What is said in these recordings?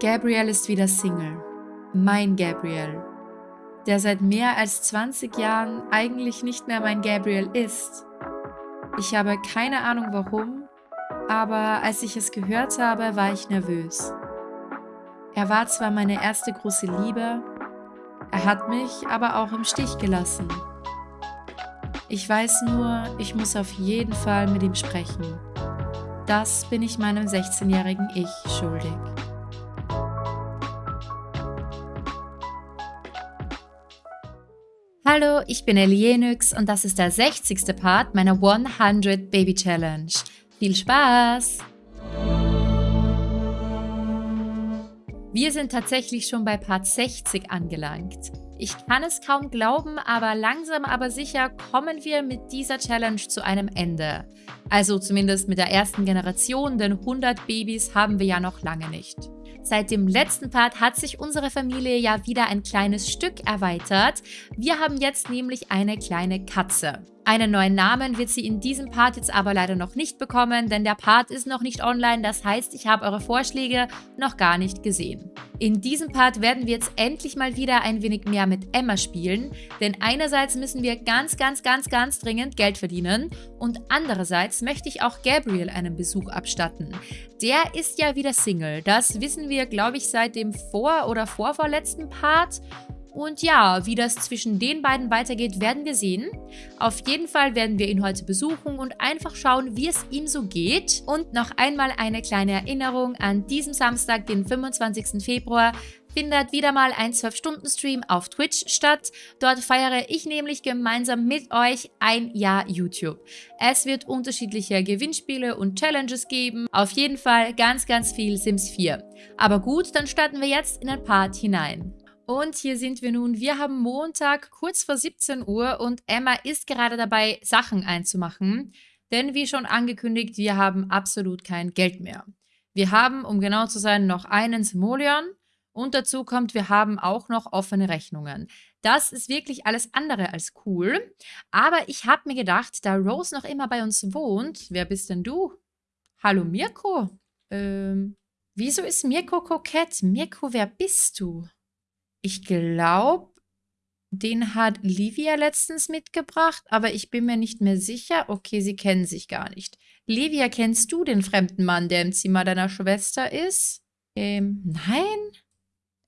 Gabriel ist wieder Single. Mein Gabriel. Der seit mehr als 20 Jahren eigentlich nicht mehr mein Gabriel ist. Ich habe keine Ahnung warum, aber als ich es gehört habe, war ich nervös. Er war zwar meine erste große Liebe, er hat mich aber auch im Stich gelassen. Ich weiß nur, ich muss auf jeden Fall mit ihm sprechen. Das bin ich meinem 16-jährigen Ich schuldig. Hallo, ich bin Elienix und das ist der 60. Part meiner 100 Baby Challenge. Viel Spaß! Wir sind tatsächlich schon bei Part 60 angelangt. Ich kann es kaum glauben, aber langsam aber sicher kommen wir mit dieser Challenge zu einem Ende. Also zumindest mit der ersten Generation, denn 100 Babys haben wir ja noch lange nicht. Seit dem letzten Part hat sich unsere Familie ja wieder ein kleines Stück erweitert. Wir haben jetzt nämlich eine kleine Katze. Einen neuen Namen wird sie in diesem Part jetzt aber leider noch nicht bekommen, denn der Part ist noch nicht online, das heißt, ich habe eure Vorschläge noch gar nicht gesehen. In diesem Part werden wir jetzt endlich mal wieder ein wenig mehr mit Emma spielen, denn einerseits müssen wir ganz, ganz, ganz, ganz dringend Geld verdienen und andererseits möchte ich auch Gabriel einen Besuch abstatten. Der ist ja wieder Single, das wissen wir, glaube ich, seit dem vor- oder vorvorletzten Part und ja, wie das zwischen den beiden weitergeht, werden wir sehen. Auf jeden Fall werden wir ihn heute besuchen und einfach schauen, wie es ihm so geht. Und noch einmal eine kleine Erinnerung an diesem Samstag, den 25. Februar, findet wieder mal ein 12-Stunden-Stream auf Twitch statt. Dort feiere ich nämlich gemeinsam mit euch ein Jahr YouTube. Es wird unterschiedliche Gewinnspiele und Challenges geben. Auf jeden Fall ganz, ganz viel Sims 4. Aber gut, dann starten wir jetzt in ein Part hinein. Und hier sind wir nun. Wir haben Montag kurz vor 17 Uhr und Emma ist gerade dabei, Sachen einzumachen. Denn wie schon angekündigt, wir haben absolut kein Geld mehr. Wir haben, um genau zu sein, noch einen Simoleon und dazu kommt, wir haben auch noch offene Rechnungen. Das ist wirklich alles andere als cool. Aber ich habe mir gedacht, da Rose noch immer bei uns wohnt, wer bist denn du? Hallo Mirko? Ähm, wieso ist Mirko kokett? Mirko, wer bist du? Ich glaube, den hat Livia letztens mitgebracht, aber ich bin mir nicht mehr sicher. Okay, sie kennen sich gar nicht. Livia, kennst du den fremden Mann, der im Zimmer deiner Schwester ist? Ähm, nein?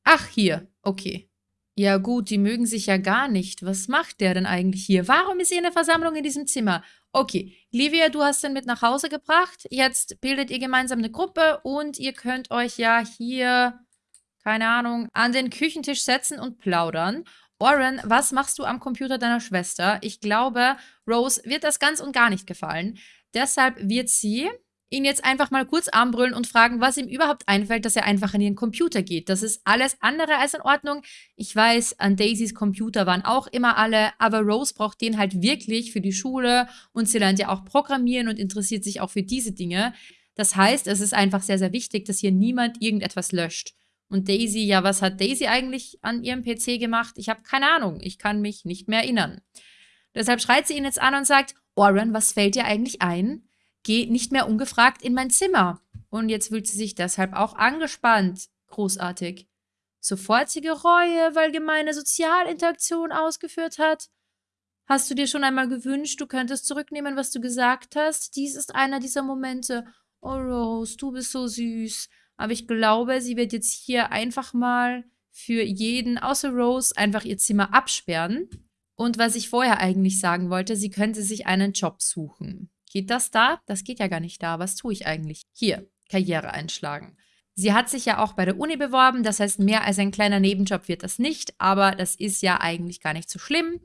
Ach, hier. Okay. Ja gut, die mögen sich ja gar nicht. Was macht der denn eigentlich hier? Warum ist hier eine Versammlung in diesem Zimmer? Okay, Livia, du hast den mit nach Hause gebracht. Jetzt bildet ihr gemeinsam eine Gruppe und ihr könnt euch ja hier keine Ahnung, an den Küchentisch setzen und plaudern. Warren, was machst du am Computer deiner Schwester? Ich glaube, Rose wird das ganz und gar nicht gefallen. Deshalb wird sie ihn jetzt einfach mal kurz anbrüllen und fragen, was ihm überhaupt einfällt, dass er einfach an ihren Computer geht. Das ist alles andere als in Ordnung. Ich weiß, an Daisys Computer waren auch immer alle, aber Rose braucht den halt wirklich für die Schule und sie lernt ja auch programmieren und interessiert sich auch für diese Dinge. Das heißt, es ist einfach sehr, sehr wichtig, dass hier niemand irgendetwas löscht. Und Daisy, ja, was hat Daisy eigentlich an ihrem PC gemacht? Ich habe keine Ahnung. Ich kann mich nicht mehr erinnern. Deshalb schreit sie ihn jetzt an und sagt, Warren, was fällt dir eigentlich ein? Geh nicht mehr ungefragt in mein Zimmer. Und jetzt fühlt sie sich deshalb auch angespannt. Großartig. Sofortige Reue, weil gemeine Sozialinteraktion ausgeführt hat. Hast du dir schon einmal gewünscht, du könntest zurücknehmen, was du gesagt hast? Dies ist einer dieser Momente. Oh, Rose, du bist so süß. Aber ich glaube, sie wird jetzt hier einfach mal für jeden, außer Rose, einfach ihr Zimmer absperren. Und was ich vorher eigentlich sagen wollte, sie könnte sich einen Job suchen. Geht das da? Das geht ja gar nicht da. Was tue ich eigentlich? Hier, Karriere einschlagen. Sie hat sich ja auch bei der Uni beworben, das heißt, mehr als ein kleiner Nebenjob wird das nicht, aber das ist ja eigentlich gar nicht so schlimm.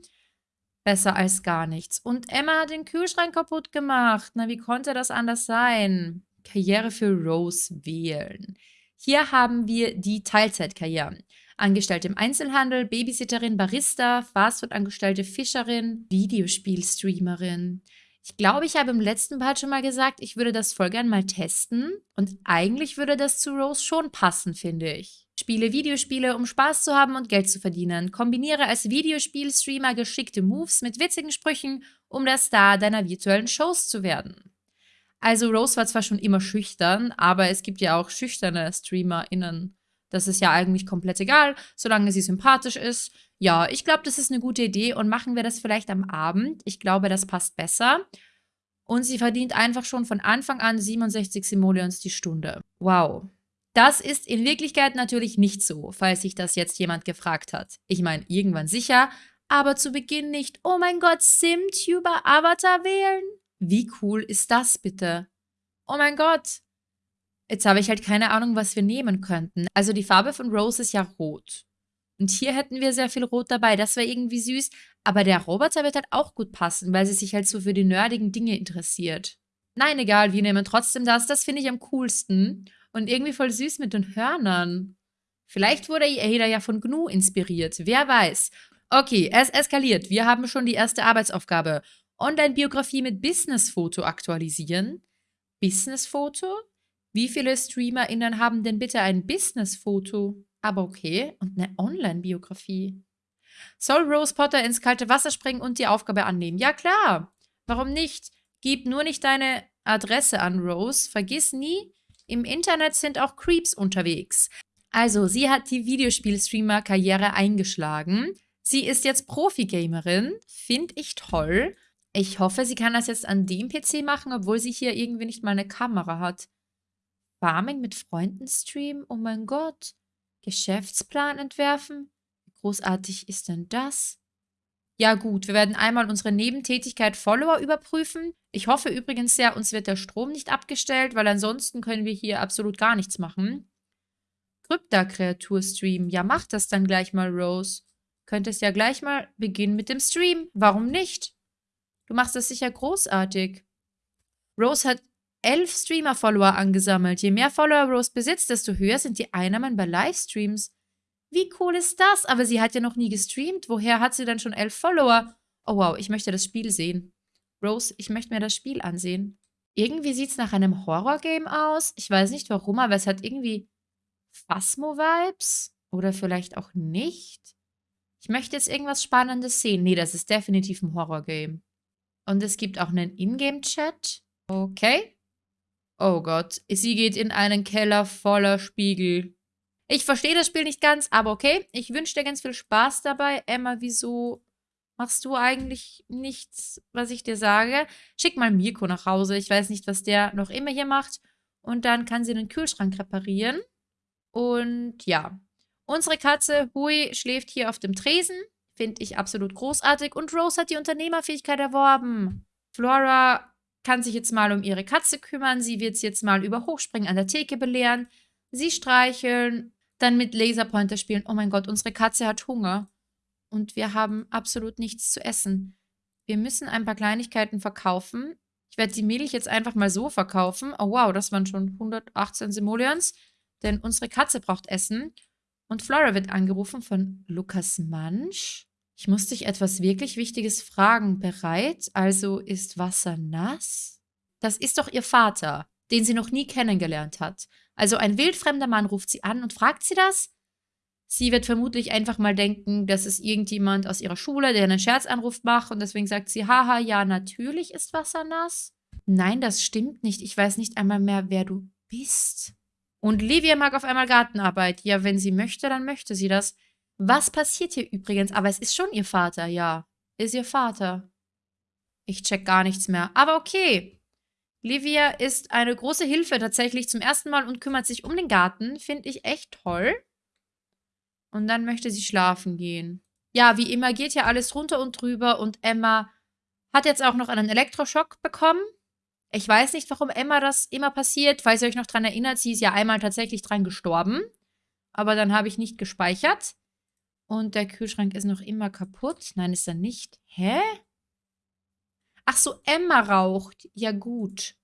Besser als gar nichts. Und Emma hat den Kühlschrank kaputt gemacht. Na, wie konnte das anders sein? Karriere für Rose wählen. Hier haben wir die Teilzeitkarrieren. Angestellte im Einzelhandel, Babysitterin, Barista, Fastfood-Angestellte, Fischerin, Videospielstreamerin. Ich glaube, ich habe im letzten Part schon mal gesagt, ich würde das voll gern mal testen. Und eigentlich würde das zu Rose schon passen, finde ich. Spiele Videospiele, um Spaß zu haben und Geld zu verdienen. Kombiniere als Videospielstreamer geschickte Moves mit witzigen Sprüchen, um der Star deiner virtuellen Shows zu werden. Also Rose war zwar schon immer schüchtern, aber es gibt ja auch schüchterne StreamerInnen. Das ist ja eigentlich komplett egal, solange sie sympathisch ist. Ja, ich glaube, das ist eine gute Idee und machen wir das vielleicht am Abend. Ich glaube, das passt besser. Und sie verdient einfach schon von Anfang an 67 Simoleons die Stunde. Wow. Das ist in Wirklichkeit natürlich nicht so, falls sich das jetzt jemand gefragt hat. Ich meine, irgendwann sicher, aber zu Beginn nicht. Oh mein Gott, SimTuber Avatar wählen? Wie cool ist das bitte? Oh mein Gott. Jetzt habe ich halt keine Ahnung, was wir nehmen könnten. Also die Farbe von Rose ist ja rot. Und hier hätten wir sehr viel Rot dabei. Das wäre irgendwie süß. Aber der Roboter wird halt auch gut passen, weil sie sich halt so für die nerdigen Dinge interessiert. Nein, egal, wir nehmen trotzdem das. Das finde ich am coolsten. Und irgendwie voll süß mit den Hörnern. Vielleicht wurde Ada ja von Gnu inspiriert. Wer weiß. Okay, es eskaliert. Wir haben schon die erste Arbeitsaufgabe. Online-Biografie mit Business-Foto aktualisieren. Business-Foto? Wie viele StreamerInnen haben denn bitte ein Business-Foto? Aber okay, und eine Online-Biografie. Soll Rose Potter ins kalte Wasser springen und die Aufgabe annehmen? Ja, klar. Warum nicht? Gib nur nicht deine Adresse an, Rose. Vergiss nie, im Internet sind auch Creeps unterwegs. Also, sie hat die Videospiel-Streamer-Karriere eingeschlagen. Sie ist jetzt Profi-Gamerin. Finde ich toll. Ich hoffe, sie kann das jetzt an dem PC machen, obwohl sie hier irgendwie nicht mal eine Kamera hat. Farming mit Freunden streamen? Oh mein Gott. Geschäftsplan entwerfen? Wie großartig ist denn das? Ja gut, wir werden einmal unsere Nebentätigkeit Follower überprüfen. Ich hoffe übrigens sehr, uns wird der Strom nicht abgestellt, weil ansonsten können wir hier absolut gar nichts machen. Krypta-Kreatur-Stream. Ja, mach das dann gleich mal, Rose. Könntest ja gleich mal beginnen mit dem Stream. Warum nicht? Du machst das sicher großartig. Rose hat elf Streamer-Follower angesammelt. Je mehr Follower Rose besitzt, desto höher sind die Einnahmen bei Livestreams. Wie cool ist das? Aber sie hat ja noch nie gestreamt. Woher hat sie dann schon elf Follower? Oh wow, ich möchte das Spiel sehen. Rose, ich möchte mir das Spiel ansehen. Irgendwie sieht es nach einem Horror-Game aus. Ich weiß nicht warum, aber es hat irgendwie Phasmo-Vibes. Oder vielleicht auch nicht. Ich möchte jetzt irgendwas Spannendes sehen. Nee, das ist definitiv ein Horror-Game. Und es gibt auch einen Ingame-Chat. Okay. Oh Gott, sie geht in einen Keller voller Spiegel. Ich verstehe das Spiel nicht ganz, aber okay. Ich wünsche dir ganz viel Spaß dabei. Emma, wieso machst du eigentlich nichts, was ich dir sage? Schick mal Mirko nach Hause. Ich weiß nicht, was der noch immer hier macht. Und dann kann sie den Kühlschrank reparieren. Und ja, unsere Katze Hui schläft hier auf dem Tresen. Finde ich absolut großartig. Und Rose hat die Unternehmerfähigkeit erworben. Flora kann sich jetzt mal um ihre Katze kümmern. Sie wird sie jetzt mal über Hochspringen an der Theke belehren. Sie streicheln dann mit Laserpointer spielen. Oh mein Gott, unsere Katze hat Hunger. Und wir haben absolut nichts zu essen. Wir müssen ein paar Kleinigkeiten verkaufen. Ich werde die Milch jetzt einfach mal so verkaufen. Oh wow, das waren schon 118 Simoleons. Denn unsere Katze braucht Essen. Und Flora wird angerufen von Lukas Mansch. Ich muss dich etwas wirklich Wichtiges fragen. Bereit? Also ist Wasser nass? Das ist doch ihr Vater, den sie noch nie kennengelernt hat. Also ein wildfremder Mann ruft sie an und fragt sie das. Sie wird vermutlich einfach mal denken, dass es irgendjemand aus ihrer Schule, der einen Scherzanruf macht und deswegen sagt sie, haha, ja, natürlich ist Wasser nass. Nein, das stimmt nicht. Ich weiß nicht einmal mehr, wer du bist. Und Livia mag auf einmal Gartenarbeit. Ja, wenn sie möchte, dann möchte sie das. Was passiert hier übrigens? Aber es ist schon ihr Vater, ja. Ist ihr Vater. Ich check gar nichts mehr. Aber okay. Livia ist eine große Hilfe tatsächlich zum ersten Mal und kümmert sich um den Garten. Finde ich echt toll. Und dann möchte sie schlafen gehen. Ja, wie immer geht hier alles runter und drüber und Emma hat jetzt auch noch einen Elektroschock bekommen. Ich weiß nicht, warum Emma das immer passiert. Falls ihr euch noch dran erinnert, sie ist ja einmal tatsächlich dran gestorben. Aber dann habe ich nicht gespeichert. Und der Kühlschrank ist noch immer kaputt. Nein, ist er nicht. Hä? Ach so, Emma raucht. Ja gut.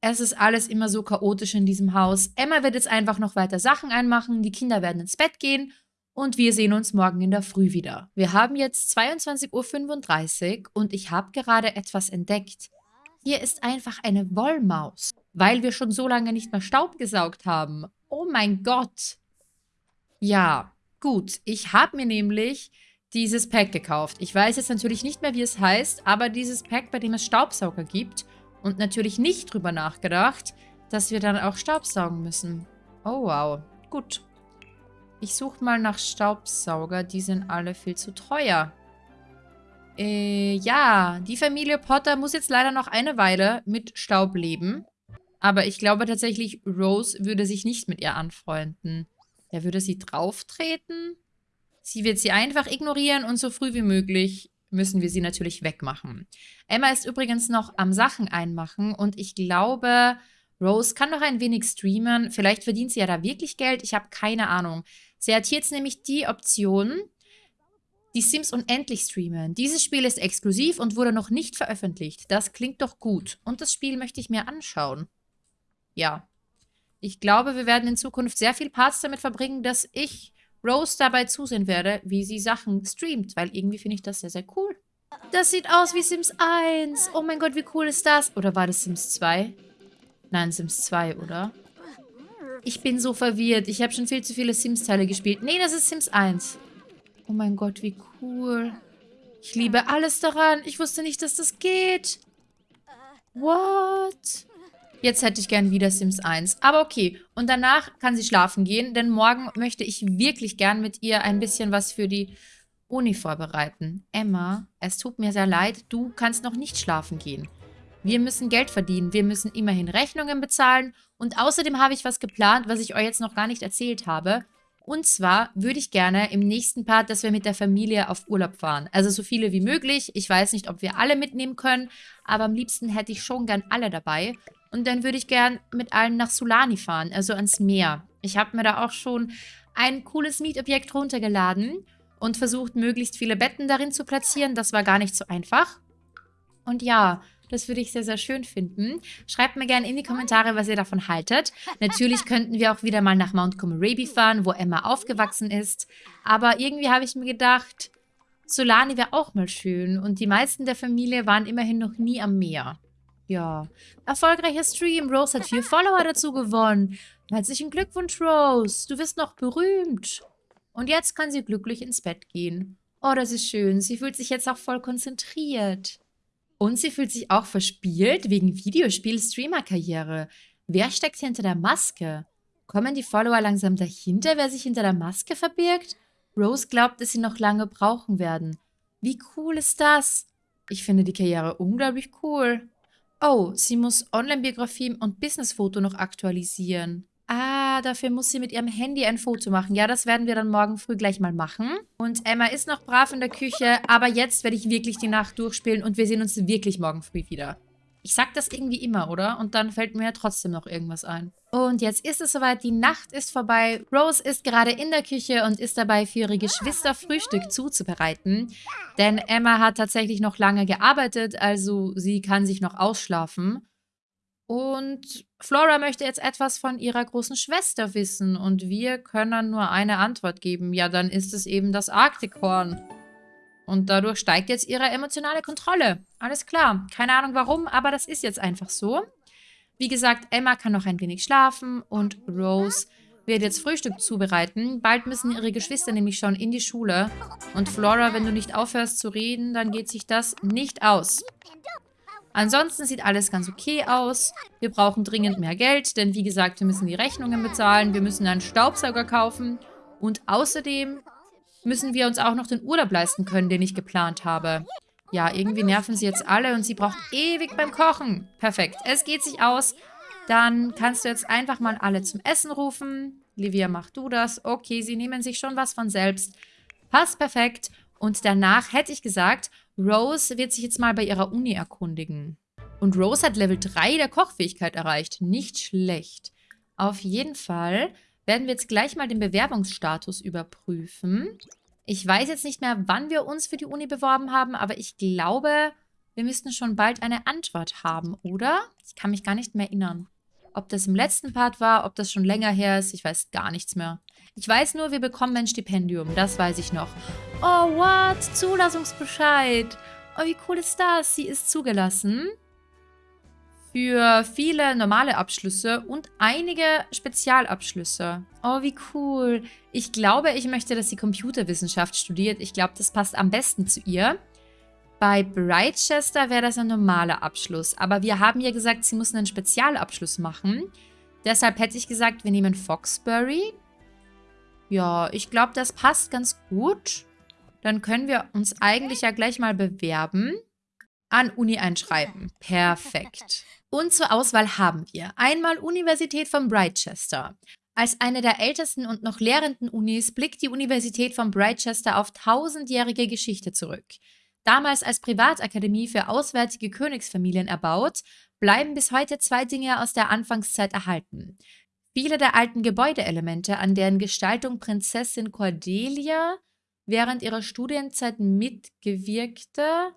Es ist alles immer so chaotisch in diesem Haus. Emma wird jetzt einfach noch weiter Sachen einmachen, die Kinder werden ins Bett gehen und wir sehen uns morgen in der Früh wieder. Wir haben jetzt 22.35 Uhr und ich habe gerade etwas entdeckt. Hier ist einfach eine Wollmaus, weil wir schon so lange nicht mehr Staub gesaugt haben. Oh mein Gott. Ja, gut. Ich habe mir nämlich dieses Pack gekauft. Ich weiß jetzt natürlich nicht mehr, wie es heißt, aber dieses Pack, bei dem es Staubsauger gibt und natürlich nicht drüber nachgedacht, dass wir dann auch Staubsaugen müssen. Oh, wow. Gut. Ich suche mal nach Staubsauger. Die sind alle viel zu teuer. Äh, ja, die Familie Potter muss jetzt leider noch eine Weile mit Staub leben. Aber ich glaube tatsächlich, Rose würde sich nicht mit ihr anfreunden. Er würde sie drauftreten. Sie wird sie einfach ignorieren und so früh wie möglich müssen wir sie natürlich wegmachen. Emma ist übrigens noch am Sachen einmachen und ich glaube, Rose kann noch ein wenig streamen. Vielleicht verdient sie ja da wirklich Geld. Ich habe keine Ahnung. Sie hat jetzt nämlich die Option, die Sims unendlich streamen. Dieses Spiel ist exklusiv und wurde noch nicht veröffentlicht. Das klingt doch gut. Und das Spiel möchte ich mir anschauen. Ja. Ich glaube, wir werden in Zukunft sehr viel Parts damit verbringen, dass ich Rose dabei zusehen werde, wie sie Sachen streamt, weil irgendwie finde ich das sehr, sehr cool. Das sieht aus wie Sims 1. Oh mein Gott, wie cool ist das? Oder war das Sims 2? Nein, Sims 2, oder? Ich bin so verwirrt. Ich habe schon viel zu viele Sims-Teile gespielt. Nee, das ist Sims 1. Oh mein Gott, wie cool. Ich liebe alles daran. Ich wusste nicht, dass das geht. What? Jetzt hätte ich gern wieder Sims 1. Aber okay. Und danach kann sie schlafen gehen, denn morgen möchte ich wirklich gern mit ihr ein bisschen was für die Uni vorbereiten. Emma, es tut mir sehr leid, du kannst noch nicht schlafen gehen. Wir müssen Geld verdienen, wir müssen immerhin Rechnungen bezahlen und außerdem habe ich was geplant, was ich euch jetzt noch gar nicht erzählt habe. Und zwar würde ich gerne im nächsten Part, dass wir mit der Familie auf Urlaub fahren. Also so viele wie möglich. Ich weiß nicht, ob wir alle mitnehmen können, aber am liebsten hätte ich schon gern alle dabei. Und dann würde ich gern mit allen nach Sulani fahren, also ans Meer. Ich habe mir da auch schon ein cooles Mietobjekt runtergeladen und versucht, möglichst viele Betten darin zu platzieren. Das war gar nicht so einfach. Und ja, das würde ich sehr, sehr schön finden. Schreibt mir gerne in die Kommentare, was ihr davon haltet. Natürlich könnten wir auch wieder mal nach Mount Comoraby fahren, wo Emma aufgewachsen ist. Aber irgendwie habe ich mir gedacht, Solani wäre auch mal schön. Und die meisten der Familie waren immerhin noch nie am Meer. Ja, erfolgreicher Stream. Rose hat vier Follower dazu gewonnen. Herzlichen Glückwunsch, Rose. Du wirst noch berühmt. Und jetzt kann sie glücklich ins Bett gehen. Oh, das ist schön. Sie fühlt sich jetzt auch voll konzentriert. Und sie fühlt sich auch verspielt wegen Videospiel-Streamer-Karriere. Wer steckt hinter der Maske? Kommen die Follower langsam dahinter, wer sich hinter der Maske verbirgt? Rose glaubt, dass sie noch lange brauchen werden. Wie cool ist das? Ich finde die Karriere unglaublich cool. Oh, sie muss Online-Biografie und Business-Foto noch aktualisieren. Ah, dafür muss sie mit ihrem Handy ein Foto machen. Ja, das werden wir dann morgen früh gleich mal machen. Und Emma ist noch brav in der Küche, aber jetzt werde ich wirklich die Nacht durchspielen und wir sehen uns wirklich morgen früh wieder. Ich sag das irgendwie immer, oder? Und dann fällt mir ja trotzdem noch irgendwas ein. Und jetzt ist es soweit, die Nacht ist vorbei. Rose ist gerade in der Küche und ist dabei, für ihre Geschwister Frühstück zuzubereiten. Denn Emma hat tatsächlich noch lange gearbeitet, also sie kann sich noch ausschlafen. Und Flora möchte jetzt etwas von ihrer großen Schwester wissen und wir können nur eine Antwort geben. Ja, dann ist es eben das Arktikhorn. Und dadurch steigt jetzt ihre emotionale Kontrolle. Alles klar. Keine Ahnung warum, aber das ist jetzt einfach so. Wie gesagt, Emma kann noch ein wenig schlafen und Rose wird jetzt Frühstück zubereiten. Bald müssen ihre Geschwister nämlich schon in die Schule. Und Flora, wenn du nicht aufhörst zu reden, dann geht sich das nicht aus. Ansonsten sieht alles ganz okay aus. Wir brauchen dringend mehr Geld, denn wie gesagt, wir müssen die Rechnungen bezahlen. Wir müssen einen Staubsauger kaufen. Und außerdem müssen wir uns auch noch den Urlaub leisten können, den ich geplant habe. Ja, irgendwie nerven sie jetzt alle und sie braucht ewig beim Kochen. Perfekt, es geht sich aus. Dann kannst du jetzt einfach mal alle zum Essen rufen. Livia, mach du das. Okay, sie nehmen sich schon was von selbst. Passt perfekt. Und danach hätte ich gesagt, Rose wird sich jetzt mal bei ihrer Uni erkundigen. Und Rose hat Level 3 der Kochfähigkeit erreicht. Nicht schlecht. Auf jeden Fall werden wir jetzt gleich mal den Bewerbungsstatus überprüfen. Ich weiß jetzt nicht mehr, wann wir uns für die Uni beworben haben, aber ich glaube, wir müssten schon bald eine Antwort haben, oder? Ich kann mich gar nicht mehr erinnern. Ob das im letzten Part war, ob das schon länger her ist, ich weiß gar nichts mehr. Ich weiß nur, wir bekommen ein Stipendium, das weiß ich noch. Oh, what? Zulassungsbescheid. Oh, wie cool ist das? Sie ist zugelassen für viele normale Abschlüsse und einige Spezialabschlüsse. Oh, wie cool. Ich glaube, ich möchte, dass sie Computerwissenschaft studiert. Ich glaube, das passt am besten zu ihr. Bei Brightchester wäre das ein normaler Abschluss. Aber wir haben ja gesagt, sie muss einen Spezialabschluss machen. Deshalb hätte ich gesagt, wir nehmen Foxbury. Ja, ich glaube, das passt ganz gut. Dann können wir uns eigentlich ja gleich mal bewerben. An Uni einschreiben. Perfekt. Und zur Auswahl haben wir einmal Universität von Brightchester. Als eine der ältesten und noch lehrenden Unis blickt die Universität von Brightchester auf tausendjährige Geschichte zurück. Damals als Privatakademie für auswärtige Königsfamilien erbaut, bleiben bis heute zwei Dinge aus der Anfangszeit erhalten. Viele der alten Gebäudeelemente, an deren Gestaltung Prinzessin Cordelia während ihrer Studienzeit mitgewirkte,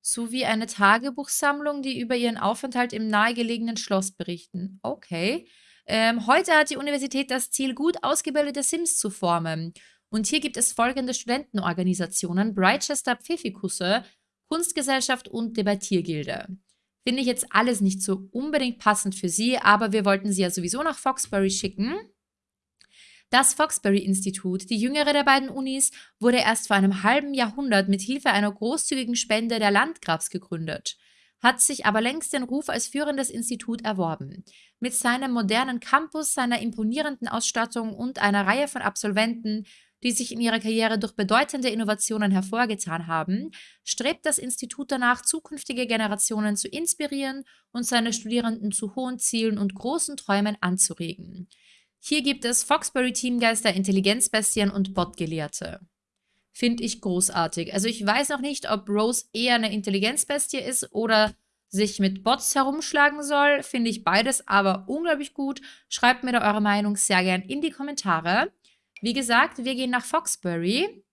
sowie eine Tagebuchsammlung, die über ihren Aufenthalt im nahegelegenen Schloss berichten. Okay. Ähm, heute hat die Universität das Ziel, gut ausgebildete Sims zu formen. Und hier gibt es folgende Studentenorganisationen: Brightchester Pfiffikusse, Kunstgesellschaft und Debattiergilde. Finde ich jetzt alles nicht so unbedingt passend für Sie, aber wir wollten Sie ja sowieso nach Foxbury schicken. Das Foxbury-Institut, die jüngere der beiden Unis, wurde erst vor einem halben Jahrhundert mit Hilfe einer großzügigen Spende der Landgrafs gegründet, hat sich aber längst den Ruf als führendes Institut erworben. Mit seinem modernen Campus, seiner imponierenden Ausstattung und einer Reihe von Absolventen, die sich in ihrer Karriere durch bedeutende Innovationen hervorgetan haben, strebt das Institut danach, zukünftige Generationen zu inspirieren und seine Studierenden zu hohen Zielen und großen Träumen anzuregen. Hier gibt es Foxbury-Teamgeister, Intelligenzbestien und Botgelehrte. Finde ich großartig. Also ich weiß noch nicht, ob Rose eher eine Intelligenzbestie ist oder sich mit Bots herumschlagen soll. Finde ich beides aber unglaublich gut. Schreibt mir da eure Meinung sehr gern in die Kommentare. Wie gesagt, wir gehen nach Foxbury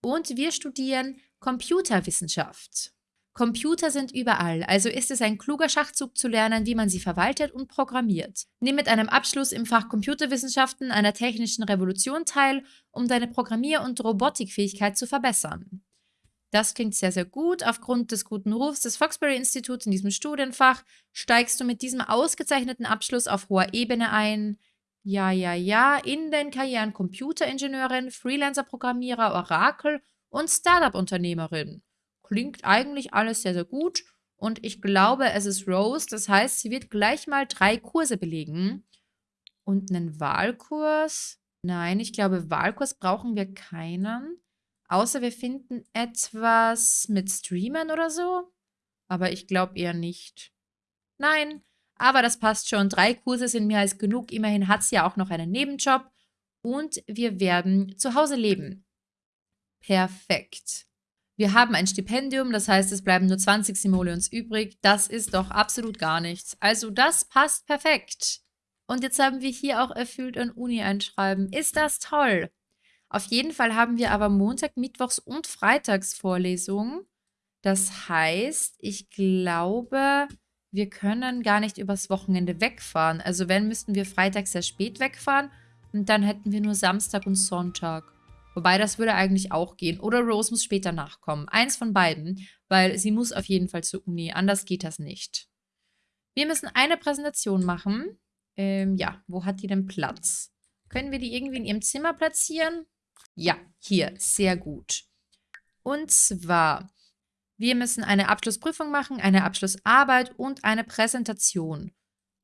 und wir studieren Computerwissenschaft. Computer sind überall, also ist es ein kluger Schachzug zu lernen, wie man sie verwaltet und programmiert. Nimm mit einem Abschluss im Fach Computerwissenschaften einer technischen Revolution teil, um deine Programmier- und Robotikfähigkeit zu verbessern. Das klingt sehr, sehr gut. Aufgrund des guten Rufs des Foxbury-Instituts in diesem Studienfach steigst du mit diesem ausgezeichneten Abschluss auf hoher Ebene ein. Ja, ja, ja, in den Karrieren Computeringenieurin, Freelancer-Programmierer, Orakel und Startup-Unternehmerin. Klingt eigentlich alles sehr, sehr gut. Und ich glaube, es ist Rose. Das heißt, sie wird gleich mal drei Kurse belegen. Und einen Wahlkurs? Nein, ich glaube, Wahlkurs brauchen wir keinen. Außer wir finden etwas mit Streamern oder so. Aber ich glaube eher nicht. Nein, aber das passt schon. Drei Kurse sind mehr als genug. Immerhin hat sie ja auch noch einen Nebenjob. Und wir werden zu Hause leben. Perfekt. Wir haben ein Stipendium, das heißt, es bleiben nur 20 Simoleons übrig. Das ist doch absolut gar nichts. Also das passt perfekt. Und jetzt haben wir hier auch erfüllt ein Uni einschreiben. Ist das toll? Auf jeden Fall haben wir aber Montag, Mittwochs und Freitags Vorlesungen. Das heißt, ich glaube, wir können gar nicht übers Wochenende wegfahren. Also wenn, müssten wir freitags sehr spät wegfahren und dann hätten wir nur Samstag und Sonntag. Wobei, das würde eigentlich auch gehen. Oder Rose muss später nachkommen. Eins von beiden, weil sie muss auf jeden Fall zur Uni. Anders geht das nicht. Wir müssen eine Präsentation machen. Ähm, ja, wo hat die denn Platz? Können wir die irgendwie in ihrem Zimmer platzieren? Ja, hier. Sehr gut. Und zwar, wir müssen eine Abschlussprüfung machen, eine Abschlussarbeit und eine Präsentation.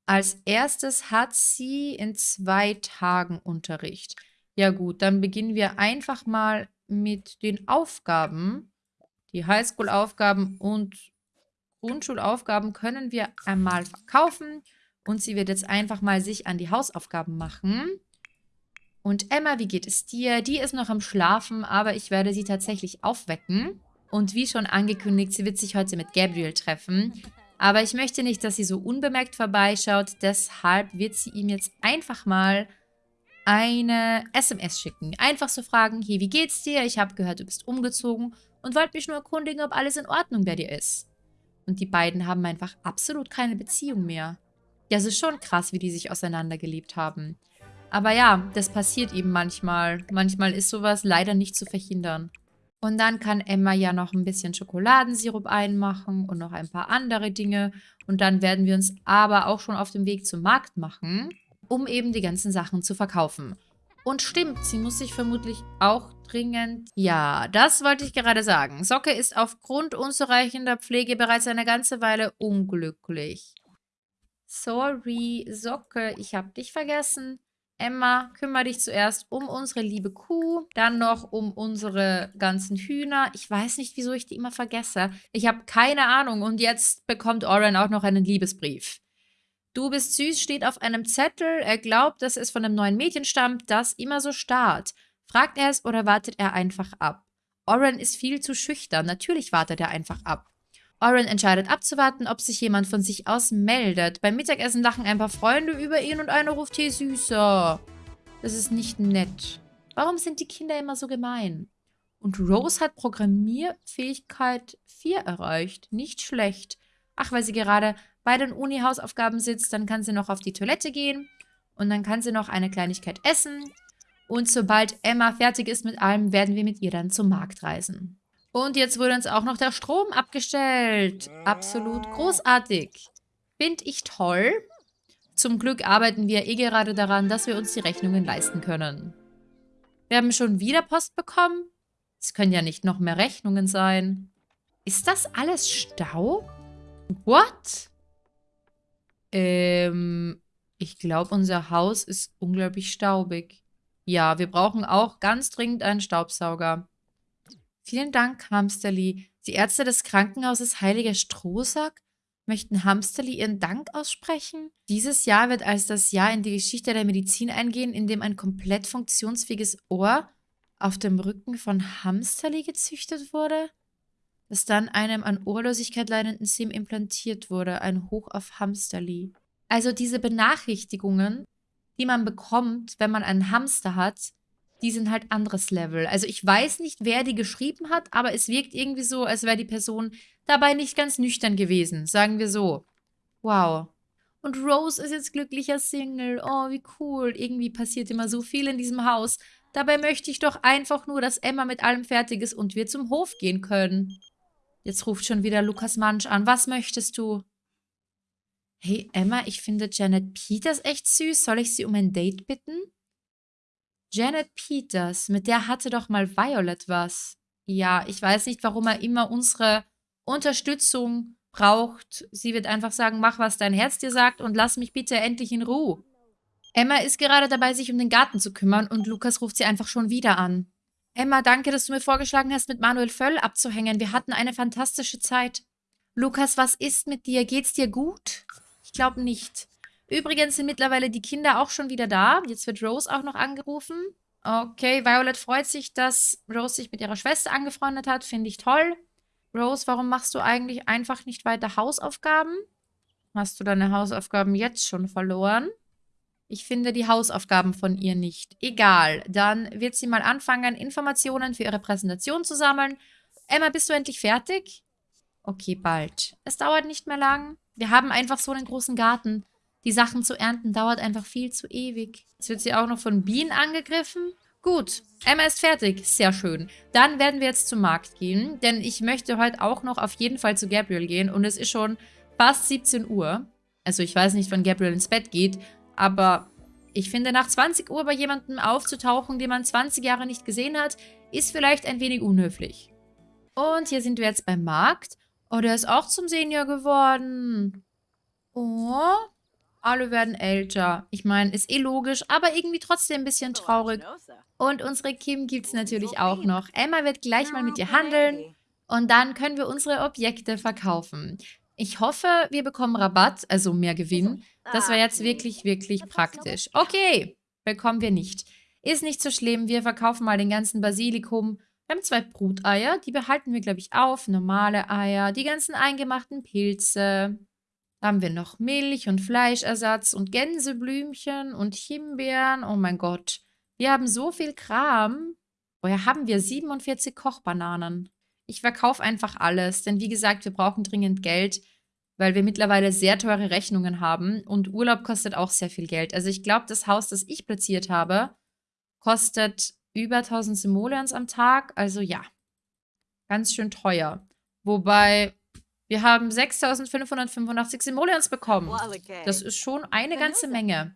Als erstes hat sie in zwei Tagen Unterricht. Ja gut, dann beginnen wir einfach mal mit den Aufgaben. Die Highschool-Aufgaben und Grundschulaufgaben können wir einmal verkaufen. Und sie wird jetzt einfach mal sich an die Hausaufgaben machen. Und Emma, wie geht es dir? Die ist noch am Schlafen, aber ich werde sie tatsächlich aufwecken. Und wie schon angekündigt, sie wird sich heute mit Gabriel treffen. Aber ich möchte nicht, dass sie so unbemerkt vorbeischaut. Deshalb wird sie ihm jetzt einfach mal eine SMS schicken. Einfach so fragen, hey, wie geht's dir? Ich habe gehört, du bist umgezogen und wollte mich nur erkundigen, ob alles in Ordnung bei dir ist. Und die beiden haben einfach absolut keine Beziehung mehr. Ja, es ist schon krass, wie die sich auseinandergelebt haben. Aber ja, das passiert eben manchmal. Manchmal ist sowas leider nicht zu verhindern. Und dann kann Emma ja noch ein bisschen Schokoladensirup einmachen und noch ein paar andere Dinge. Und dann werden wir uns aber auch schon auf dem Weg zum Markt machen um eben die ganzen Sachen zu verkaufen. Und stimmt, sie muss sich vermutlich auch dringend... Ja, das wollte ich gerade sagen. Socke ist aufgrund unzureichender Pflege bereits eine ganze Weile unglücklich. Sorry, Socke, ich habe dich vergessen. Emma, kümmere dich zuerst um unsere liebe Kuh, dann noch um unsere ganzen Hühner. Ich weiß nicht, wieso ich die immer vergesse. Ich habe keine Ahnung. Und jetzt bekommt Oren auch noch einen Liebesbrief. Du bist süß steht auf einem Zettel. Er glaubt, dass es von einem neuen Mädchen stammt, das immer so starrt. Fragt er es oder wartet er einfach ab? Oren ist viel zu schüchtern. Natürlich wartet er einfach ab. Oren entscheidet abzuwarten, ob sich jemand von sich aus meldet. Beim Mittagessen lachen ein paar Freunde über ihn und einer ruft hier süßer. Das ist nicht nett. Warum sind die Kinder immer so gemein? Und Rose hat Programmierfähigkeit 4 erreicht. Nicht schlecht. Ach, weil sie gerade bei den Uni-Hausaufgaben sitzt, dann kann sie noch auf die Toilette gehen. Und dann kann sie noch eine Kleinigkeit essen. Und sobald Emma fertig ist mit allem, werden wir mit ihr dann zum Markt reisen. Und jetzt wurde uns auch noch der Strom abgestellt. Absolut großartig. Finde ich toll. Zum Glück arbeiten wir eh gerade daran, dass wir uns die Rechnungen leisten können. Wir haben schon wieder Post bekommen. Es können ja nicht noch mehr Rechnungen sein. Ist das alles Staub? What? Ähm, ich glaube, unser Haus ist unglaublich staubig. Ja, wir brauchen auch ganz dringend einen Staubsauger. Vielen Dank, Hamsterli. Die Ärzte des Krankenhauses Heiliger Strohsack möchten Hamsterli ihren Dank aussprechen. Dieses Jahr wird als das Jahr in die Geschichte der Medizin eingehen, in dem ein komplett funktionsfähiges Ohr auf dem Rücken von Hamsterli gezüchtet wurde, das dann einem an Ohrlosigkeit leidenden Sim implantiert wurde. Ein Hoch auf Hamsterli. Also diese Benachrichtigungen, die man bekommt, wenn man einen Hamster hat, die sind halt anderes Level. Also ich weiß nicht, wer die geschrieben hat, aber es wirkt irgendwie so, als wäre die Person dabei nicht ganz nüchtern gewesen. Sagen wir so. Wow. Und Rose ist jetzt glücklicher Single. Oh, wie cool. Irgendwie passiert immer so viel in diesem Haus. Dabei möchte ich doch einfach nur, dass Emma mit allem fertig ist und wir zum Hof gehen können. Jetzt ruft schon wieder Lukas Mansch an. Was möchtest du? Hey, Emma, ich finde Janet Peters echt süß. Soll ich sie um ein Date bitten? Janet Peters, mit der hatte doch mal Violet was. Ja, ich weiß nicht, warum er immer unsere Unterstützung braucht. Sie wird einfach sagen, mach, was dein Herz dir sagt und lass mich bitte endlich in Ruhe. Emma ist gerade dabei, sich um den Garten zu kümmern und Lukas ruft sie einfach schon wieder an. Emma, danke, dass du mir vorgeschlagen hast, mit Manuel Völl abzuhängen. Wir hatten eine fantastische Zeit. Lukas, was ist mit dir? Geht's dir gut? Ich glaube nicht. Übrigens sind mittlerweile die Kinder auch schon wieder da. Jetzt wird Rose auch noch angerufen. Okay, Violet freut sich, dass Rose sich mit ihrer Schwester angefreundet hat. Finde ich toll. Rose, warum machst du eigentlich einfach nicht weiter Hausaufgaben? Hast du deine Hausaufgaben jetzt schon verloren? Ich finde die Hausaufgaben von ihr nicht. Egal, dann wird sie mal anfangen, Informationen für ihre Präsentation zu sammeln. Emma, bist du endlich fertig? Okay, bald. Es dauert nicht mehr lang. Wir haben einfach so einen großen Garten. Die Sachen zu ernten dauert einfach viel zu ewig. Jetzt wird sie auch noch von Bienen angegriffen. Gut, Emma ist fertig. Sehr schön. Dann werden wir jetzt zum Markt gehen, denn ich möchte heute auch noch auf jeden Fall zu Gabriel gehen und es ist schon fast 17 Uhr. Also ich weiß nicht, wann Gabriel ins Bett geht, aber ich finde, nach 20 Uhr bei jemandem aufzutauchen, den man 20 Jahre nicht gesehen hat, ist vielleicht ein wenig unhöflich. Und hier sind wir jetzt beim Markt. Oh, der ist auch zum Senior geworden. Oh, alle werden älter. Ich meine, ist eh logisch, aber irgendwie trotzdem ein bisschen traurig. Und unsere Kim gibt es natürlich auch noch. Emma wird gleich mal mit ihr handeln und dann können wir unsere Objekte verkaufen. Ich hoffe, wir bekommen Rabatt, also mehr Gewinn. Das war jetzt wirklich, wirklich praktisch. Okay, bekommen wir nicht. Ist nicht so schlimm, wir verkaufen mal den ganzen Basilikum. Wir haben zwei Bruteier, die behalten wir, glaube ich, auf. Normale Eier, die ganzen eingemachten Pilze, haben wir noch Milch und Fleischersatz und Gänseblümchen und Himbeeren. Oh mein Gott. Wir haben so viel Kram. Woher haben wir 47 Kochbananen? Ich verkaufe einfach alles, denn wie gesagt, wir brauchen dringend Geld, weil wir mittlerweile sehr teure Rechnungen haben und Urlaub kostet auch sehr viel Geld. Also ich glaube, das Haus, das ich platziert habe, kostet über 1000 Simoleons am Tag. Also ja, ganz schön teuer. Wobei wir haben 6585 Simoleons bekommen. Das ist schon eine ganze Menge.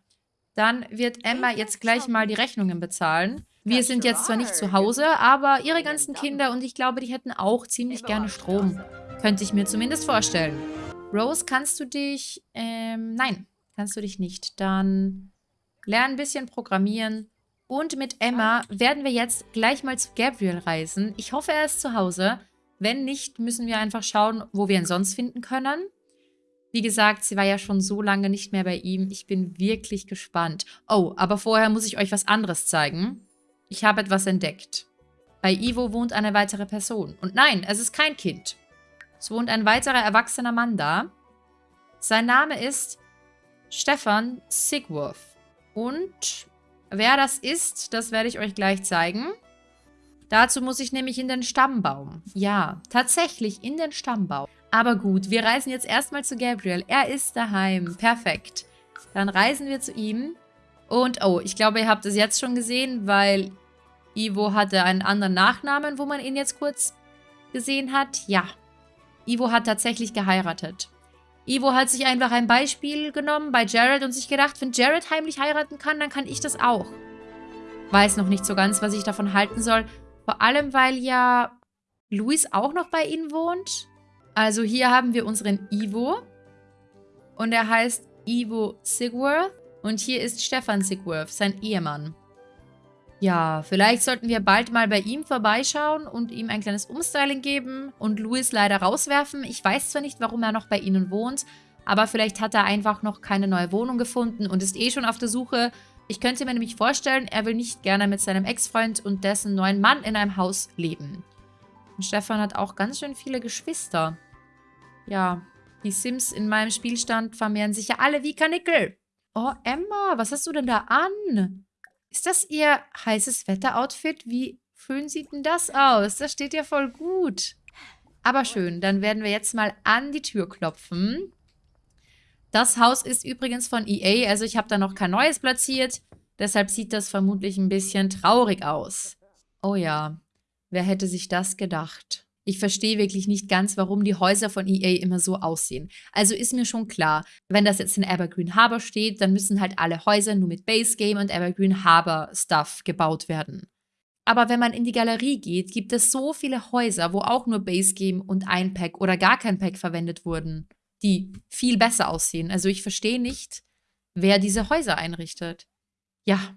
Dann wird Emma jetzt gleich mal die Rechnungen bezahlen. Wir sind jetzt zwar nicht zu Hause, aber ihre ganzen Kinder und ich glaube, die hätten auch ziemlich gerne Strom. Könnte ich mir zumindest vorstellen. Rose, kannst du dich... Ähm, nein, kannst du dich nicht. Dann lernen ein bisschen programmieren. Und mit Emma werden wir jetzt gleich mal zu Gabriel reisen. Ich hoffe, er ist zu Hause. Wenn nicht, müssen wir einfach schauen, wo wir ihn sonst finden können. Wie gesagt, sie war ja schon so lange nicht mehr bei ihm. Ich bin wirklich gespannt. Oh, aber vorher muss ich euch was anderes zeigen. Ich habe etwas entdeckt. Bei Ivo wohnt eine weitere Person. Und nein, es ist kein Kind. Es wohnt ein weiterer erwachsener Mann da. Sein Name ist Stefan Sigworth. Und wer das ist, das werde ich euch gleich zeigen. Dazu muss ich nämlich in den Stammbaum. Ja, tatsächlich in den Stammbaum. Aber gut, wir reisen jetzt erstmal zu Gabriel. Er ist daheim. Perfekt. Dann reisen wir zu ihm. Und, oh, ich glaube, ihr habt es jetzt schon gesehen, weil Ivo hatte einen anderen Nachnamen, wo man ihn jetzt kurz gesehen hat. Ja, Ivo hat tatsächlich geheiratet. Ivo hat sich einfach ein Beispiel genommen bei Jared und sich gedacht, wenn Jared heimlich heiraten kann, dann kann ich das auch. Weiß noch nicht so ganz, was ich davon halten soll. Vor allem, weil ja Luis auch noch bei ihnen wohnt. Also hier haben wir unseren Ivo. Und er heißt Ivo Sigworth. Und hier ist Stefan Sigworth, sein Ehemann. Ja, vielleicht sollten wir bald mal bei ihm vorbeischauen und ihm ein kleines Umstyling geben und Louis leider rauswerfen. Ich weiß zwar nicht, warum er noch bei ihnen wohnt, aber vielleicht hat er einfach noch keine neue Wohnung gefunden und ist eh schon auf der Suche. Ich könnte mir nämlich vorstellen, er will nicht gerne mit seinem Ex-Freund und dessen neuen Mann in einem Haus leben. Und Stefan hat auch ganz schön viele Geschwister. Ja, die Sims in meinem Spielstand vermehren sich ja alle wie Kanickel. Oh, Emma, was hast du denn da an? Ist das Ihr heißes Wetter-Outfit? Wie schön sieht denn das aus? Das steht ja voll gut. Aber schön, dann werden wir jetzt mal an die Tür klopfen. Das Haus ist übrigens von EA, also ich habe da noch kein neues platziert. Deshalb sieht das vermutlich ein bisschen traurig aus. Oh ja, wer hätte sich das gedacht? Ich verstehe wirklich nicht ganz, warum die Häuser von EA immer so aussehen. Also ist mir schon klar, wenn das jetzt in Evergreen Harbor steht, dann müssen halt alle Häuser nur mit Base Game und Evergreen Harbor Stuff gebaut werden. Aber wenn man in die Galerie geht, gibt es so viele Häuser, wo auch nur Base Game und ein Pack oder gar kein Pack verwendet wurden, die viel besser aussehen. Also ich verstehe nicht, wer diese Häuser einrichtet. Ja,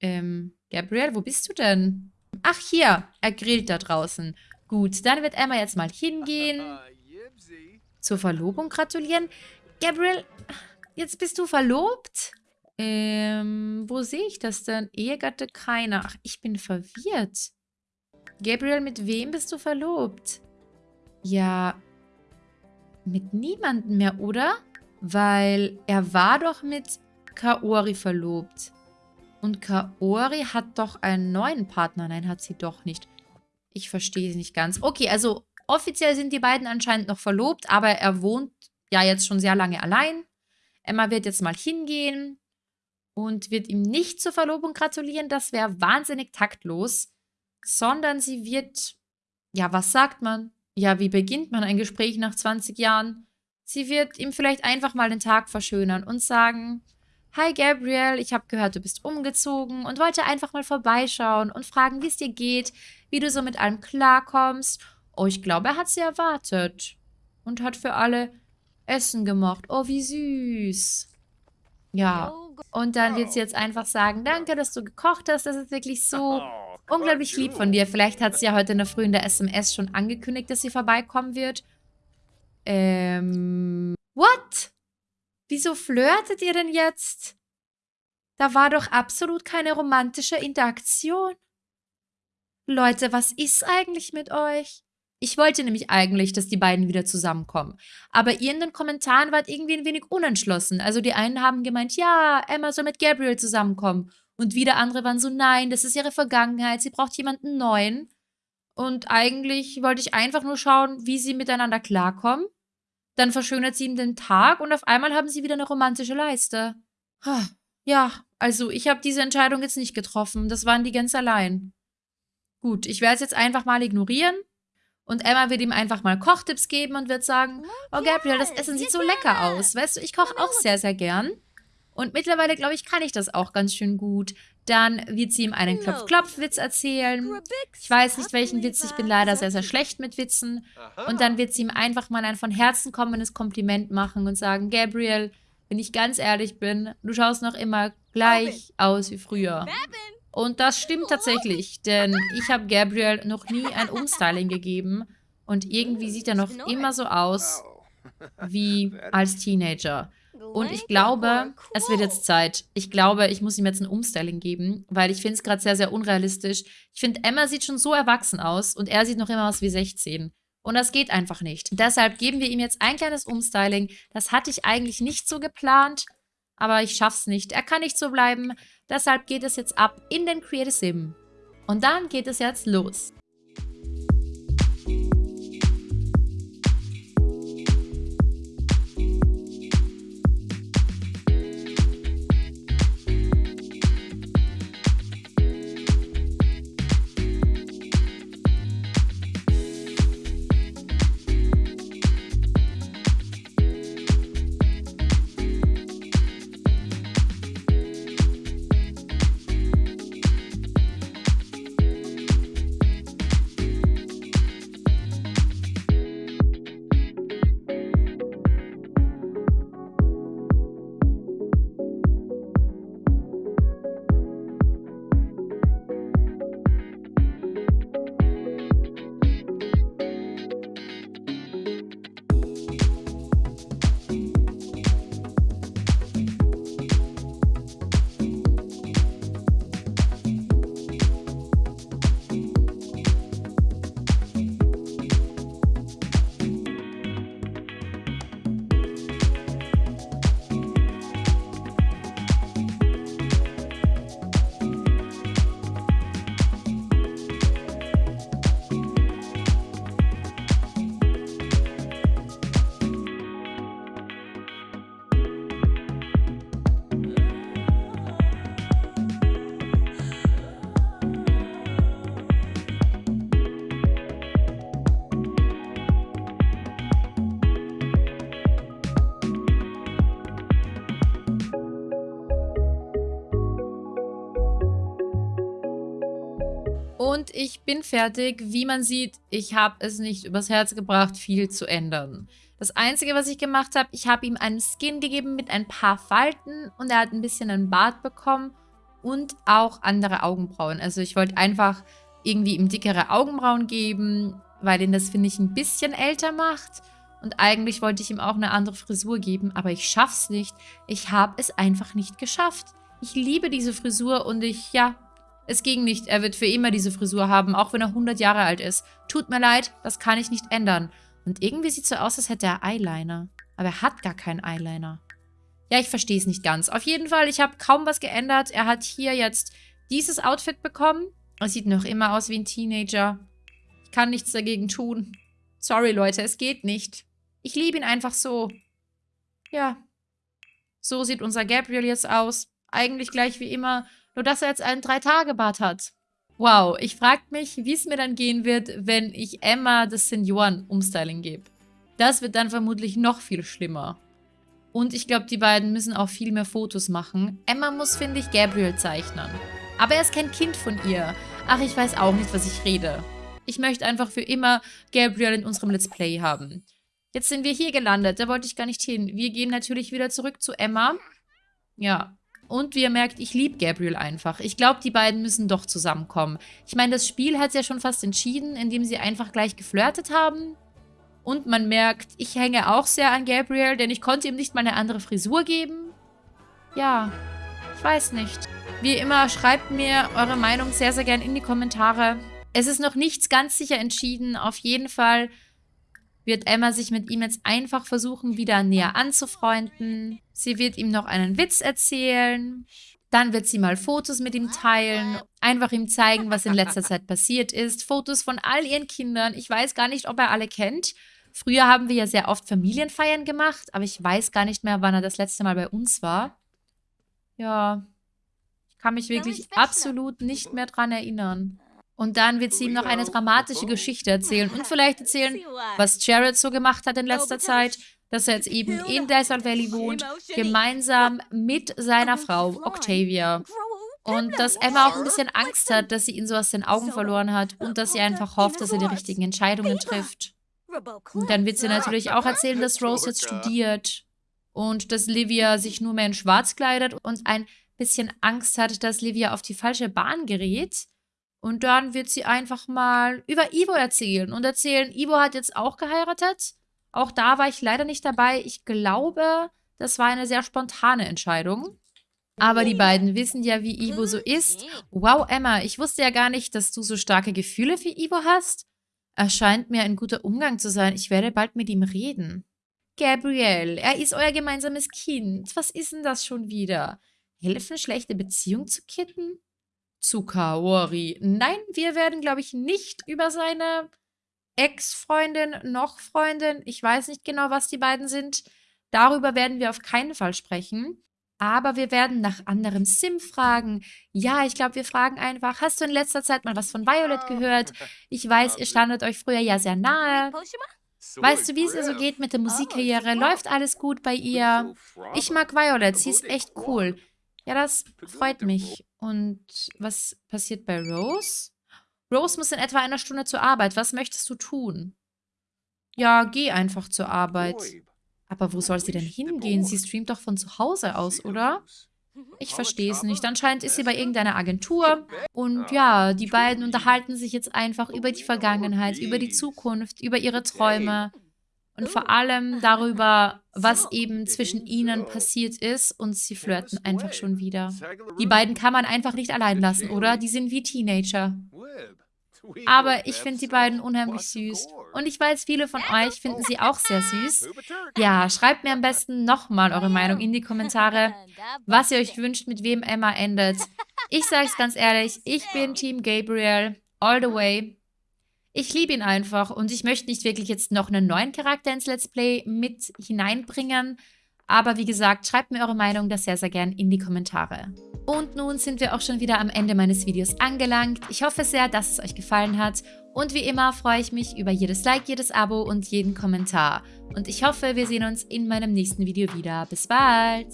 ähm, Gabriel, wo bist du denn? Ach, hier, er grillt da draußen. Gut, dann wird Emma jetzt mal hingehen. Zur Verlobung gratulieren. Gabriel, jetzt bist du verlobt? Ähm, wo sehe ich das denn? Ehegatte keiner. Ach, ich bin verwirrt. Gabriel, mit wem bist du verlobt? Ja, mit niemandem mehr, oder? Weil er war doch mit Kaori verlobt. Und Kaori hat doch einen neuen Partner. Nein, hat sie doch nicht. Ich verstehe es nicht ganz. Okay, also offiziell sind die beiden anscheinend noch verlobt, aber er wohnt ja jetzt schon sehr lange allein. Emma wird jetzt mal hingehen und wird ihm nicht zur Verlobung gratulieren. Das wäre wahnsinnig taktlos. Sondern sie wird, ja, was sagt man? Ja, wie beginnt man ein Gespräch nach 20 Jahren? Sie wird ihm vielleicht einfach mal den Tag verschönern und sagen, Hi Gabriel, ich habe gehört, du bist umgezogen und wollte einfach mal vorbeischauen und fragen, wie es dir geht, wie du so mit allem klarkommst. Oh, ich glaube, er hat sie erwartet und hat für alle Essen gemacht. Oh, wie süß. Ja, und dann wird sie jetzt einfach sagen, danke, dass du gekocht hast. Das ist wirklich so unglaublich lieb von dir. Vielleicht hat sie ja heute in der Früh in der SMS schon angekündigt, dass sie vorbeikommen wird. Ähm, what? Wieso flirtet ihr denn jetzt? Da war doch absolut keine romantische Interaktion. Leute, was ist eigentlich mit euch? Ich wollte nämlich eigentlich, dass die beiden wieder zusammenkommen. Aber ihr in den Kommentaren wart irgendwie ein wenig unentschlossen. Also die einen haben gemeint, ja, Emma soll mit Gabriel zusammenkommen. Und wieder andere waren so, nein, das ist ihre Vergangenheit, sie braucht jemanden neuen. Und eigentlich wollte ich einfach nur schauen, wie sie miteinander klarkommen. Dann verschönert sie ihm den Tag und auf einmal haben sie wieder eine romantische Leiste. Ja, also ich habe diese Entscheidung jetzt nicht getroffen. Das waren die ganz allein. Gut, ich werde es jetzt einfach mal ignorieren. Und Emma wird ihm einfach mal Kochtipps geben und wird sagen, oh Gabriel, das Essen sieht so lecker aus. Weißt du, ich koche auch sehr, sehr gern. Und mittlerweile, glaube ich, kann ich das auch ganz schön gut. Dann wird sie ihm einen Klopf-Klopf-Witz erzählen. Ich weiß nicht, welchen Witz. Ich bin leider sehr, sehr schlecht mit Witzen. Und dann wird sie ihm einfach mal ein von Herzen kommendes Kompliment machen und sagen, Gabriel, wenn ich ganz ehrlich bin, du schaust noch immer gleich aus wie früher. Und das stimmt tatsächlich, denn ich habe Gabriel noch nie ein Umstyling gegeben und irgendwie sieht er noch immer so aus wie als Teenager. Und ich glaube, es wird jetzt Zeit. Ich glaube, ich muss ihm jetzt ein Umstyling geben, weil ich finde es gerade sehr, sehr unrealistisch. Ich finde, Emma sieht schon so erwachsen aus und er sieht noch immer aus wie 16. Und das geht einfach nicht. Deshalb geben wir ihm jetzt ein kleines Umstyling. Das hatte ich eigentlich nicht so geplant, aber ich schaff's nicht. Er kann nicht so bleiben. Deshalb geht es jetzt ab in den Creative Sim. Und dann geht es jetzt los. Und ich bin fertig. Wie man sieht, ich habe es nicht übers Herz gebracht, viel zu ändern. Das Einzige, was ich gemacht habe, ich habe ihm einen Skin gegeben mit ein paar Falten und er hat ein bisschen einen Bart bekommen und auch andere Augenbrauen. Also ich wollte einfach irgendwie ihm dickere Augenbrauen geben, weil ihn das, finde ich, ein bisschen älter macht. Und eigentlich wollte ich ihm auch eine andere Frisur geben, aber ich schaff's nicht. Ich habe es einfach nicht geschafft. Ich liebe diese Frisur und ich, ja, es ging nicht. Er wird für immer diese Frisur haben, auch wenn er 100 Jahre alt ist. Tut mir leid, das kann ich nicht ändern. Und irgendwie sieht so aus, als hätte er Eyeliner. Aber er hat gar keinen Eyeliner. Ja, ich verstehe es nicht ganz. Auf jeden Fall, ich habe kaum was geändert. Er hat hier jetzt dieses Outfit bekommen. Er sieht noch immer aus wie ein Teenager. Ich kann nichts dagegen tun. Sorry, Leute, es geht nicht. Ich liebe ihn einfach so. Ja. So sieht unser Gabriel jetzt aus. Eigentlich gleich wie immer. Nur, dass er jetzt einen Drei-Tage-Bart hat. Wow, ich frage mich, wie es mir dann gehen wird, wenn ich Emma das Senioren-Umstyling gebe. Das wird dann vermutlich noch viel schlimmer. Und ich glaube, die beiden müssen auch viel mehr Fotos machen. Emma muss, finde ich, Gabriel zeichnen. Aber er ist kein Kind von ihr. Ach, ich weiß auch nicht, was ich rede. Ich möchte einfach für immer Gabriel in unserem Let's Play haben. Jetzt sind wir hier gelandet, da wollte ich gar nicht hin. Wir gehen natürlich wieder zurück zu Emma. Ja, und wie ihr merkt, ich liebe Gabriel einfach. Ich glaube, die beiden müssen doch zusammenkommen. Ich meine, das Spiel hat es ja schon fast entschieden, indem sie einfach gleich geflirtet haben. Und man merkt, ich hänge auch sehr an Gabriel, denn ich konnte ihm nicht mal eine andere Frisur geben. Ja, ich weiß nicht. Wie immer, schreibt mir eure Meinung sehr, sehr gern in die Kommentare. Es ist noch nichts ganz sicher entschieden. Auf jeden Fall wird Emma sich mit ihm jetzt einfach versuchen, wieder näher anzufreunden. Sie wird ihm noch einen Witz erzählen. Dann wird sie mal Fotos mit ihm teilen, einfach ihm zeigen, was in letzter Zeit passiert ist. Fotos von all ihren Kindern. Ich weiß gar nicht, ob er alle kennt. Früher haben wir ja sehr oft Familienfeiern gemacht, aber ich weiß gar nicht mehr, wann er das letzte Mal bei uns war. Ja, ich kann mich wirklich absolut nicht mehr dran erinnern. Und dann wird sie ihm noch eine dramatische Geschichte erzählen und vielleicht erzählen, was Jared so gemacht hat in letzter Zeit, dass er jetzt eben in Desert Valley wohnt, gemeinsam mit seiner Frau Octavia. Und dass Emma auch ein bisschen Angst hat, dass sie ihn so aus den Augen verloren hat und dass sie einfach hofft, dass er die richtigen Entscheidungen trifft. Und dann wird sie natürlich auch erzählen, dass Rose jetzt studiert und dass Livia sich nur mehr in schwarz kleidet und ein bisschen Angst hat, dass Livia auf die falsche Bahn gerät. Und dann wird sie einfach mal über Ivo erzählen und erzählen, Ivo hat jetzt auch geheiratet. Auch da war ich leider nicht dabei. Ich glaube, das war eine sehr spontane Entscheidung. Aber die beiden wissen ja, wie Ivo so ist. Wow, Emma, ich wusste ja gar nicht, dass du so starke Gefühle für Ivo hast. Er scheint mir ein guter Umgang zu sein. Ich werde bald mit ihm reden. Gabrielle, er ist euer gemeinsames Kind. Was ist denn das schon wieder? Helfen, schlechte Beziehung zu kitten? Zu Kaori. Nein, wir werden, glaube ich, nicht über seine Ex-Freundin, noch Freundin, ich weiß nicht genau, was die beiden sind. Darüber werden wir auf keinen Fall sprechen. Aber wir werden nach anderem Sim fragen. Ja, ich glaube, wir fragen einfach, hast du in letzter Zeit mal was von Violet gehört? Ich weiß, ihr standet euch früher ja sehr nahe. Weißt du, wie es ihr so geht mit der Musikkarriere? Läuft alles gut bei ihr? Ich mag Violet, sie ist echt cool. Ja, das freut mich. Und was passiert bei Rose? Rose muss in etwa einer Stunde zur Arbeit. Was möchtest du tun? Ja, geh einfach zur Arbeit. Aber wo soll sie denn hingehen? Sie streamt doch von zu Hause aus, oder? Ich verstehe es nicht. Anscheinend ist sie bei irgendeiner Agentur. Und ja, die beiden unterhalten sich jetzt einfach über die Vergangenheit, über die Zukunft, über ihre Träume. Und vor allem darüber, was eben zwischen ihnen passiert ist. Und sie flirten einfach schon wieder. Die beiden kann man einfach nicht allein lassen, oder? Die sind wie Teenager. Aber ich finde die beiden unheimlich süß. Und ich weiß, viele von euch finden sie auch sehr süß. Ja, schreibt mir am besten nochmal eure Meinung in die Kommentare, was ihr euch wünscht, mit wem Emma endet. Ich sage es ganz ehrlich, ich bin Team Gabriel, all the way. Ich liebe ihn einfach und ich möchte nicht wirklich jetzt noch einen neuen Charakter ins Let's Play mit hineinbringen. Aber wie gesagt, schreibt mir eure Meinung da sehr, sehr gern in die Kommentare. Und nun sind wir auch schon wieder am Ende meines Videos angelangt. Ich hoffe sehr, dass es euch gefallen hat. Und wie immer freue ich mich über jedes Like, jedes Abo und jeden Kommentar. Und ich hoffe, wir sehen uns in meinem nächsten Video wieder. Bis bald!